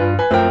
you